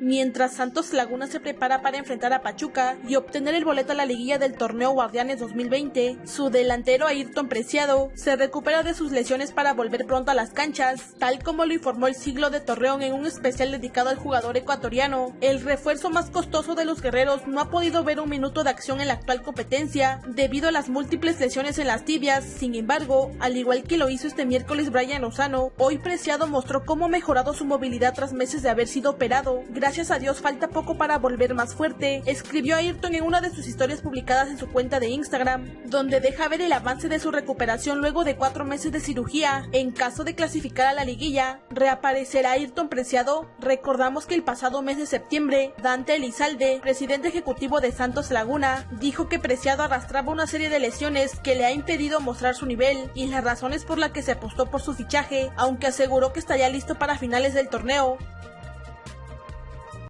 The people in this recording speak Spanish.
mientras Santos Laguna se prepara para enfrentar a Pachuca y obtener el boleto a la liguilla del torneo Guardianes 2020. Su delantero Ayrton Preciado se recupera de sus lesiones para volver pronto a las canchas, tal como lo informó el siglo de Torreón en un especial dedicado al jugador ecuatoriano. El refuerzo más costoso de los guerreros no ha podido ver un minuto de acción en la actual competencia debido a las múltiples lesiones en las tibias. Sin embargo, al igual que lo hizo este miércoles Brian Lozano, hoy Preciado mostró cómo ha mejorado su movilidad tras meses de haber sido operado. A Dios falta poco para volver más fuerte, escribió Ayrton en una de sus historias publicadas en su cuenta de Instagram, donde deja ver el avance de su recuperación luego de cuatro meses de cirugía. En caso de clasificar a la liguilla, reaparecerá Ayrton Preciado. Recordamos que el pasado mes de septiembre, Dante Elizalde, presidente ejecutivo de Santos Laguna, dijo que Preciado arrastraba una serie de lesiones que le ha impedido mostrar su nivel y las razones por las que se apostó por su fichaje, aunque aseguró que estaría listo para finales del torneo.